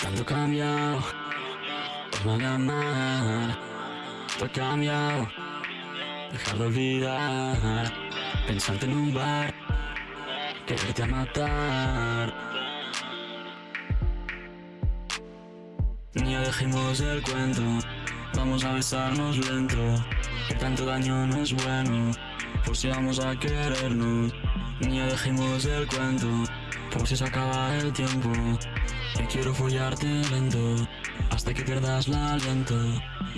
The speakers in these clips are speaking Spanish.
Tanto cambiado no amar Todo cambiado Dejar de olvidar. Pensarte en un bar Quererte a matar dejemos el cuento. Vamos a besarnos lento Que tanto daño no es bueno Por si vamos a querernos. Ni dejemos el cuento Por si se acaba el tiempo que quiero follarte lento Hasta que pierdas el aliento.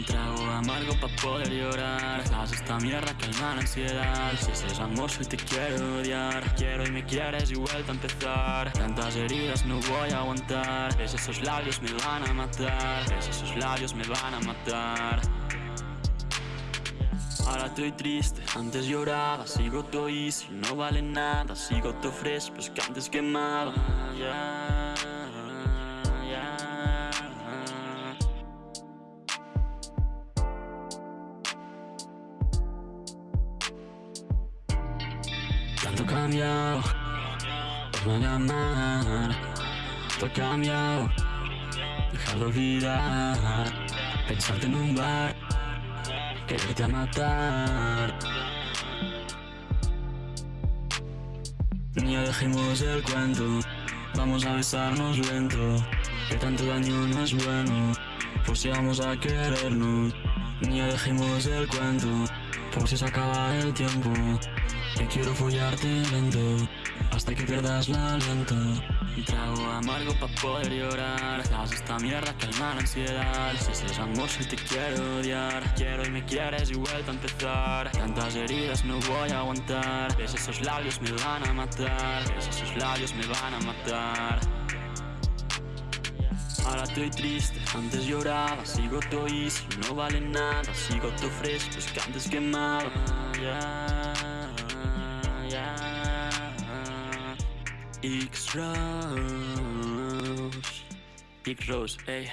Trago amargo pa' poder llorar. Haz esta mierda calma la ansiedad. Si es amor te quiero odiar. Quiero y me quieres y vuelta a empezar. Tantas heridas no voy a aguantar. Ves esos labios me van a matar. Ves esos labios me van a matar. Ahora estoy triste, antes lloraba Sigo todo easy, no vale nada Sigo todo fresco, pues que antes quemaba. Tanto cambiado no amar Todo cambiado Dejar de olvidar. Pensarte en un bar. Quererte a matar. Ni dejemos el cuento. Vamos a besarnos lento. Que tanto daño no es bueno Por si vamos a querernos Ni dejemos el cuento. Por si se acaba el tiempo que quiero follarte lento Hasta que pierdas el aliento Trago amargo pa' poder llorar Haz esta mierda calma la ansiedad. Si es amor si te quiero odiar Quiero y me quieres y vuelta a empezar. Tantas heridas no voy a aguantar Ves esos labios me van a matar Ves esos labios me van a matar Ahora estoy triste, antes lloraba Sigo todo easy, no vale nada Sigo todo fresco, es que antes quemaba yeah. X-Rose X-Rose, ey